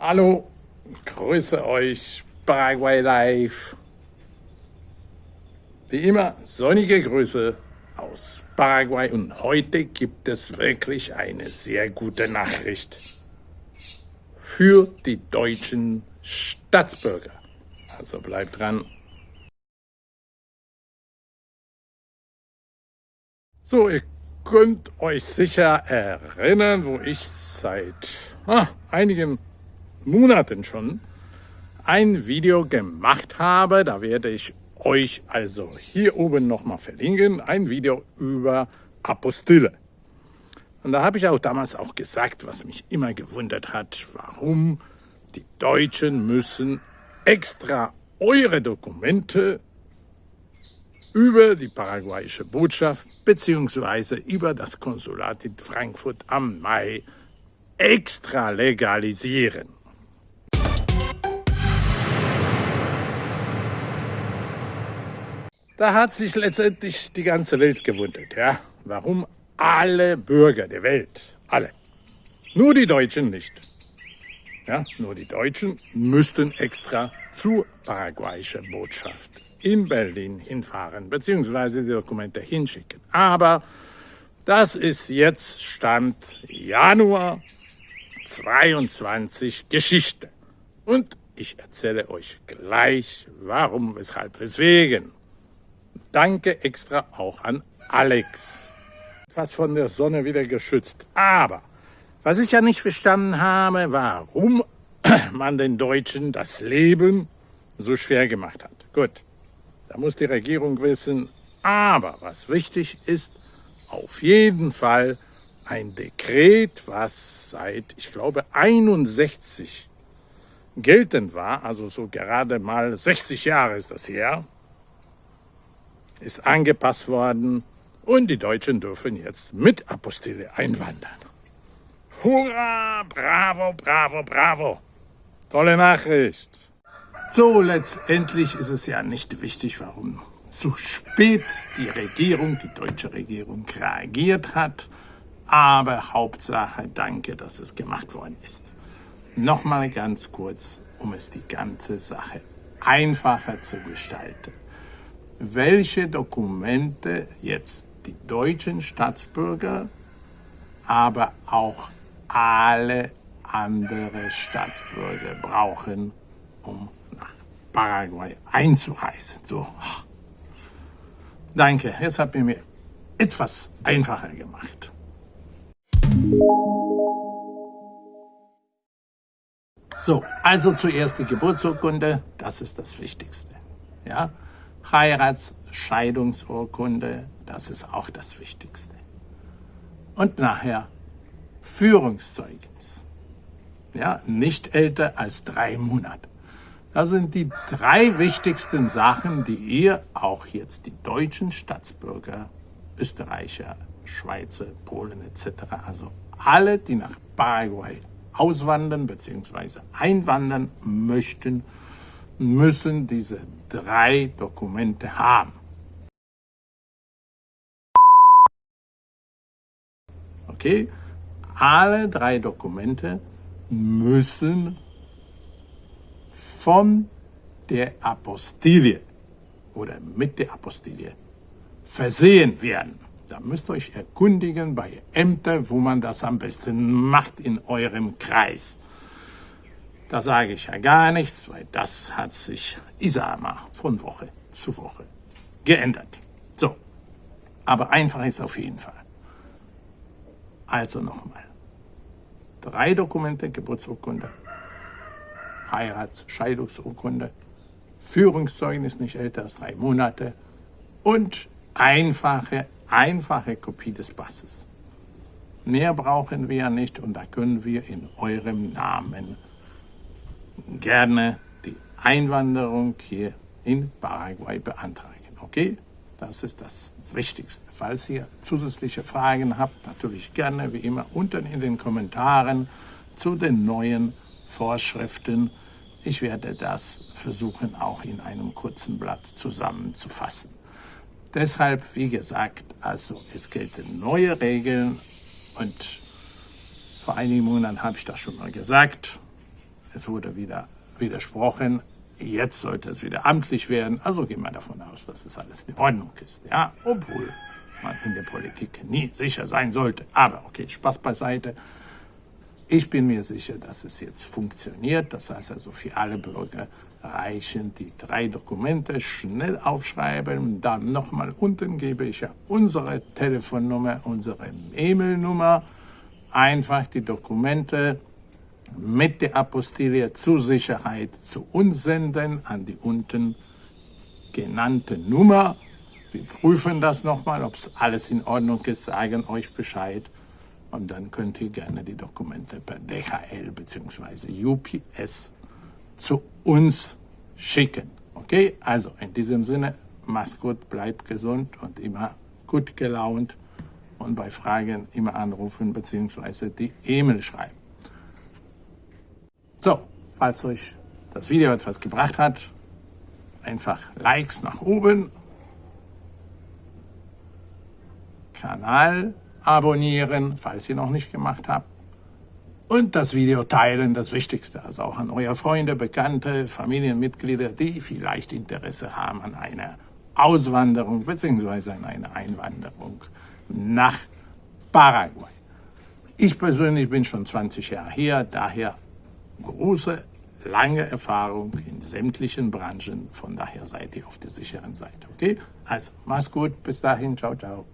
Hallo, grüße euch, Paraguay Live. Wie immer, sonnige Grüße aus Paraguay und heute gibt es wirklich eine sehr gute Nachricht für die deutschen Staatsbürger. Also bleibt dran. So, ihr könnt euch sicher erinnern, wo ich seit ah, einigen Monaten schon ein Video gemacht habe. Da werde ich euch also hier oben nochmal verlinken. Ein Video über Apostille. Und da habe ich auch damals auch gesagt, was mich immer gewundert hat, warum die Deutschen müssen extra eure Dokumente über die paraguayische Botschaft bzw. über das Konsulat in Frankfurt am Main extra legalisieren. Da hat sich letztendlich die ganze Welt gewundert, ja, warum alle Bürger der Welt, alle, nur die Deutschen nicht, ja, nur die Deutschen müssten extra zur paraguayischen Botschaft in Berlin hinfahren, beziehungsweise die Dokumente hinschicken. Aber das ist jetzt Stand Januar 22 Geschichte. Und ich erzähle euch gleich, warum, weshalb, weswegen. Danke extra auch an Alex. Fast von der Sonne wieder geschützt. Aber was ich ja nicht verstanden habe, warum man den Deutschen das Leben so schwer gemacht hat. Gut, da muss die Regierung wissen. Aber was wichtig ist, auf jeden Fall ein Dekret, was seit, ich glaube, 61 geltend war, also so gerade mal 60 Jahre ist das her, ist angepasst worden und die Deutschen dürfen jetzt mit Apostille einwandern. Hurra! Bravo, bravo, bravo! Tolle Nachricht! So, letztendlich ist es ja nicht wichtig, warum so spät die Regierung, die deutsche Regierung, reagiert hat. Aber Hauptsache, danke, dass es gemacht worden ist. Nochmal ganz kurz, um es die ganze Sache einfacher zu gestalten welche Dokumente jetzt die deutschen Staatsbürger, aber auch alle andere Staatsbürger brauchen, um nach Paraguay einzureisen. So. Danke, jetzt habt ihr mir etwas einfacher gemacht. So, also zuerst die Geburtsurkunde, das ist das Wichtigste. Ja? Heiratsscheidungsurkunde, das ist auch das Wichtigste. Und nachher Führungszeugnis. Ja, nicht älter als drei Monate. Das sind die drei wichtigsten Sachen, die ihr, auch jetzt die deutschen Staatsbürger, Österreicher, Schweizer, Polen etc., also alle, die nach Paraguay auswandern bzw. einwandern möchten, müssen diese drei Dokumente haben. Okay, alle drei Dokumente müssen von der Apostilie oder mit der Apostilie versehen werden. Da müsst ihr euch erkundigen bei Ämtern, wo man das am besten macht in eurem Kreis. Da sage ich ja gar nichts, weil das hat sich, ich sage mal, von Woche zu Woche geändert. So, aber einfach ist auf jeden Fall. Also nochmal. Drei Dokumente, Geburtsurkunde, Heirats-, Scheidungsurkunde, Führungszeugnis nicht älter als drei Monate und einfache, einfache Kopie des Passes. Mehr brauchen wir nicht und da können wir in eurem Namen gerne die Einwanderung hier in Paraguay beantragen. Okay? Das ist das Wichtigste. Falls ihr zusätzliche Fragen habt, natürlich gerne wie immer unten in den Kommentaren zu den neuen Vorschriften. Ich werde das versuchen, auch in einem kurzen Blatt zusammenzufassen. Deshalb, wie gesagt, also es gelten neue Regeln und vor einigen Monaten habe ich das schon mal gesagt, es wurde wieder widersprochen, jetzt sollte es wieder amtlich werden, also gehen wir davon aus, dass es alles in Ordnung ist, ja, obwohl man in der Politik nie sicher sein sollte. Aber okay, Spaß beiseite. Ich bin mir sicher, dass es jetzt funktioniert. Das heißt also für alle Bürger reichen die drei Dokumente, schnell aufschreiben, dann nochmal unten gebe ich ja unsere Telefonnummer, unsere E-Mail-Nummer, einfach die Dokumente mit der Apostille zur Sicherheit zu uns senden an die unten genannte Nummer. Wir prüfen das nochmal, ob es alles in Ordnung ist, sagen euch Bescheid und dann könnt ihr gerne die Dokumente per DHL bzw. UPS zu uns schicken. Okay, also in diesem Sinne, mach's gut, bleibt gesund und immer gut gelaunt und bei Fragen immer anrufen bzw. die E-Mail schreiben. So, falls euch das Video etwas gebracht hat, einfach Likes nach oben, Kanal abonnieren, falls ihr noch nicht gemacht habt, und das Video teilen, das Wichtigste, also auch an eure Freunde, Bekannte, Familienmitglieder, die vielleicht Interesse haben an einer Auswanderung bzw. an einer Einwanderung nach Paraguay. Ich persönlich bin schon 20 Jahre hier, daher große, lange Erfahrung in sämtlichen Branchen, von daher seid ihr auf der sicheren Seite, okay? Also, mach's gut, bis dahin, ciao, ciao.